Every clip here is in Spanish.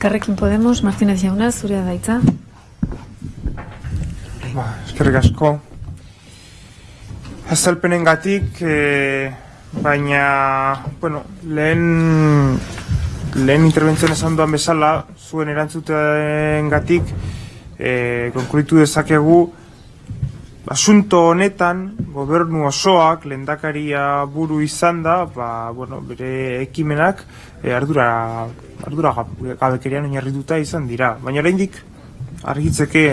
Carrekin Podemos, Martínez Jauna, zurea da hitza. Ba, eskerrik asko. Azalpenen gatik, e, baina, bueno, lehen, lehen interventzioan esan duan bezala, zuen erantzuten gatik, e, konkluitu dezakegu, asunto honetan, gobernu osoak, lendakaria buru izan da, ba, bueno, bere ekimenak, e, ardura, ardura gabekerian oinarrituta izan dira. Baina oraindik argitzeke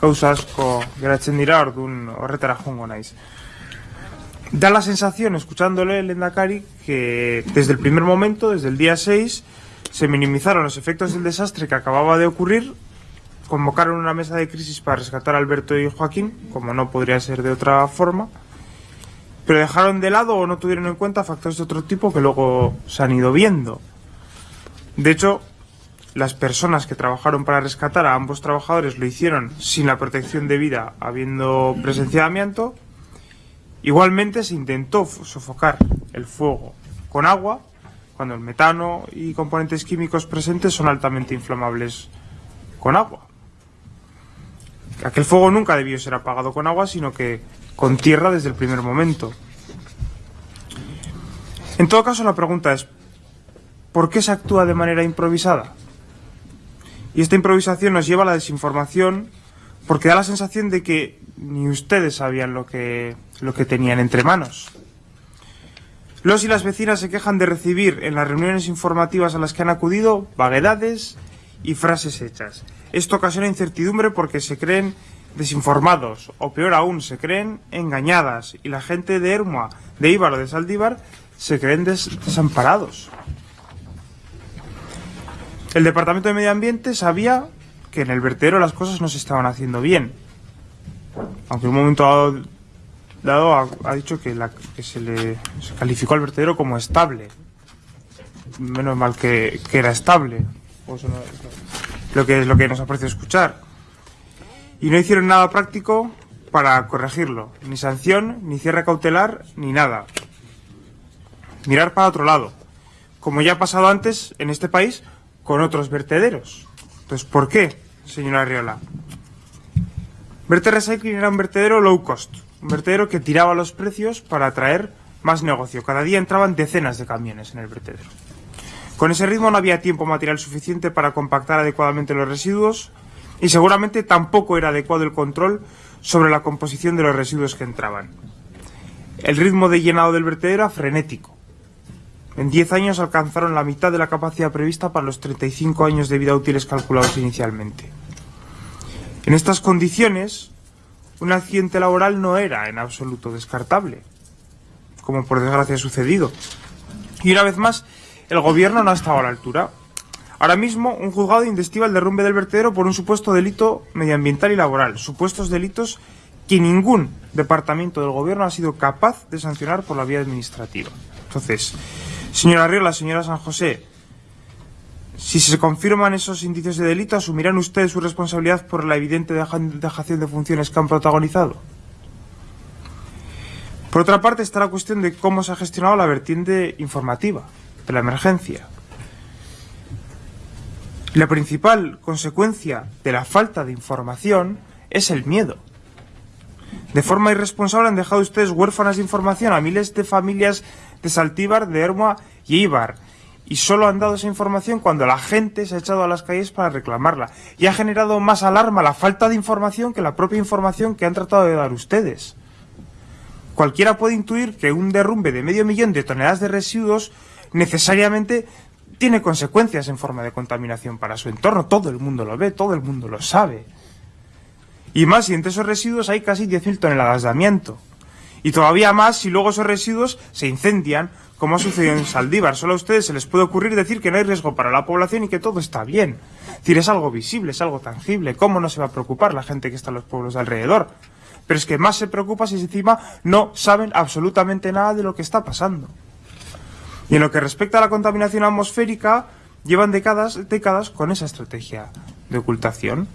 gauza asko geratzen dira, ordun horretara jongo naiz. Da la sensación, escuchándole el Endacari, que desde el primer momento, desde el día 6, se minimizaron los efectos del desastre que acababa de ocurrir, convocaron una mesa de crisis para rescatar a Alberto y Joaquín, como no podría ser de otra forma, pero dejaron de lado o no tuvieron en cuenta factores de otro tipo que luego se han ido viendo. De hecho, las personas que trabajaron para rescatar a ambos trabajadores lo hicieron sin la protección debida, habiendo presencia de amianto. Igualmente se intentó sofocar el fuego con agua, cuando el metano y componentes químicos presentes son altamente inflamables con agua. Aquel fuego nunca debió ser apagado con agua, sino que con tierra desde el primer momento. En todo caso, la pregunta es, ¿por qué se actúa de manera improvisada? Y esta improvisación nos lleva a la desinformación porque da la sensación de que ni ustedes sabían lo que, lo que tenían entre manos. Los y las vecinas se quejan de recibir en las reuniones informativas a las que han acudido vaguedades y frases hechas. Esto ocasiona incertidumbre porque se creen desinformados, o peor aún, se creen engañadas, y la gente de Ermua, de Ibar o de Saldívar se creen des desamparados. El Departamento de Medio Ambiente sabía que en el vertedero las cosas no se estaban haciendo bien. Aunque en un momento dado, dado ha, dicho que, se le calificó al vertedero como estable. Menos mal que era estable. Lo que es lo que nos aprecia escuchar. Y no hicieron nada práctico para corregirlo. Ni sanción, ni cierre cautelar, ni nada. Mirar para otro lado. Como ya ha pasado antes en este país con otros vertederos. Entonces, ¿por qué, señora Arriola? Verte Recycling era un vertedero low cost. Un vertedero que tiraba los precios para atraer más negocio. Cada día entraban decenas de camiones en el vertedero. Con ese ritmo no había tiempo material suficiente para compactar adecuadamente los residuos y seguramente tampoco era adecuado el control sobre la composición de los residuos que entraban. El ritmo de llenado del vertedero era frenético. En 10 años alcanzaron la mitad de la capacidad prevista para los 35 años de vida útiles calculados inicialmente. En estas condiciones, un accidente laboral no era en absoluto descartable, como por desgracia ha sucedido. Y una vez más, el gobierno no ha estado a la altura. Ahora mismo, un juzgado investiga el derrumbe del vertedero por un supuesto delito medioambiental y laboral, supuestos delitos que ningún departamento del gobierno ha sido capaz de sancionar por la vía administrativa. Entonces, señora Riola, señora San José, si se confirman esos indicios de delito, ¿asumirán ustedes su responsabilidad por la evidente dejación de funciones que han protagonizado? Por otra parte está la cuestión de cómo se ha gestionado la vertiente informativa de la emergencia. La principal consecuencia de la falta de información es el miedo. De forma irresponsable han dejado ustedes huérfanas de información a miles de familias de Saltíbar, de Ermua y Ibar. Y solo han dado esa información cuando la gente se ha echado a las calles para reclamarla. Y ha generado más alarma la falta de información que la propia información que han tratado de dar ustedes. Cualquiera puede intuir que un derrumbe de medio millón de toneladas de residuos necesariamente tiene consecuencias en forma de contaminación para su entorno. Todo el mundo lo ve, todo el mundo lo sabe. Y más si entre esos residuos hay casi 10.000 toneladas de amianto. Y todavía más si luego esos residuos se incendian, como ha sucedido en Saldívar. Solo a ustedes se les puede ocurrir decir que no hay riesgo para la población y que todo está bien. Es decir, es algo visible, es algo tangible. ¿Cómo no se va a preocupar la gente que está en los pueblos de alrededor? Pero es que más se preocupa si encima no saben absolutamente nada de lo que está pasando. Y en lo que respecta a la contaminación atmosférica, llevan décadas, décadas con esa estrategia de ocultación.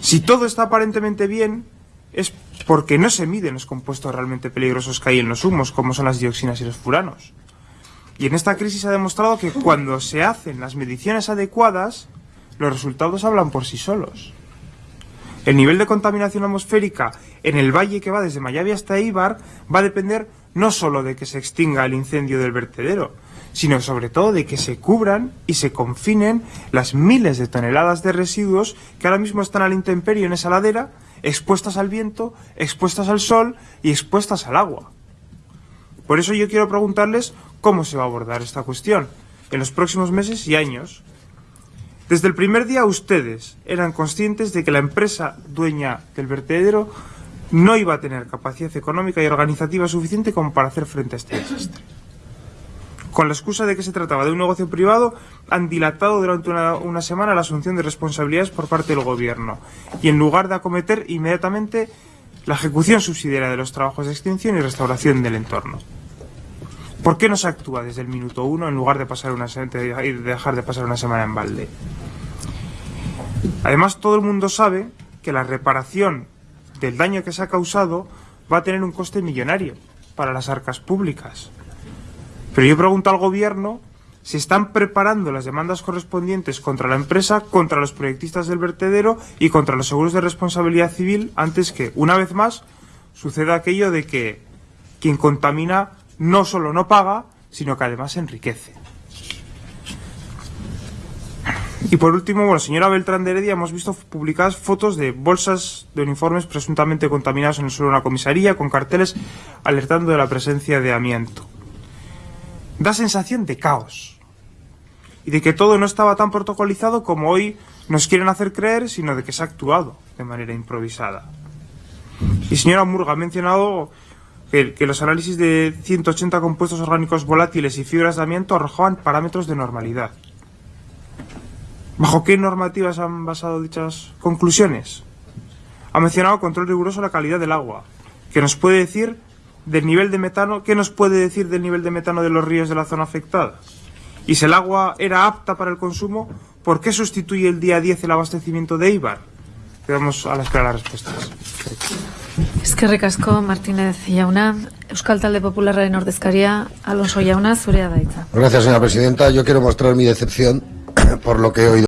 Si todo está aparentemente bien, es porque no se miden los compuestos realmente peligrosos que hay en los humos, como son las dioxinas y los furanos. Y en esta crisis se ha demostrado que cuando se hacen las mediciones adecuadas, los resultados hablan por sí solos. El nivel de contaminación atmosférica en el valle que va desde Mayavi hasta Eibar va a depender no solo de que se extinga el incendio del vertedero, sino sobre todo de que se cubran y se confinen las miles de toneladas de residuos que ahora mismo están al intemperio en esa ladera, expuestas al viento, expuestas al sol y expuestas al agua. Por eso yo quiero preguntarles cómo se va a abordar esta cuestión en los próximos meses y años. Desde el primer día ustedes eran conscientes de que la empresa dueña del vertedero no iba a tener capacidad económica y organizativa suficiente como para hacer frente a este desastre. Con la excusa de que se trataba de un negocio privado, han dilatado durante una, semana la asunción de responsabilidades por parte del gobierno y en lugar de acometer inmediatamente la ejecución subsidiaria de los trabajos de extinción y restauración del entorno. ¿Por qué no se actúa desde el minuto uno en lugar de, pasar una, de dejar de pasar una semana en balde? Además, todo el mundo sabe que la reparación del daño que se ha causado va a tener un coste millonario para las arcas públicas. Pero yo pregunto al gobierno si están preparando las demandas correspondientes contra la empresa, contra los proyectistas del vertedero y contra los seguros de responsabilidad civil antes que, una vez más, suceda aquello de que quien contamina no solo no paga, sino que además enriquece. Y por último, bueno, señora Beltrán de Heredia, hemos visto publicadas fotos de bolsas de uniformes presuntamente contaminados en el suelo de una comisaría con carteles alertando de la presencia de amianto. Da sensación de caos y de que todo no estaba tan protocolizado como hoy nos quieren hacer creer, sino de que se ha actuado de manera improvisada. Y señora Murga ha mencionado que, que, los análisis de 180 compuestos orgánicos volátiles y fibras de amianto arrojaban parámetros de normalidad. ¿Bajo qué normativas han basado dichas conclusiones? Ha mencionado control riguroso de la calidad del agua, que nos puede decir del nivel de metano, ¿qué nos puede decir del nivel de metano de los ríos de la zona afectada? Y si el agua era apta para el consumo, ¿por qué sustituye el día 10 el abastecimiento de Eibar? Quedamos a la espera de las respuestas. Eskerrik asko Martínez Jauna, Euskal Talde Popularraren ordezkaria Alonso Jauna, zurea da hitza. Gracias, señora presidenta. Yo quiero mostrar mi decepción por lo que he oído.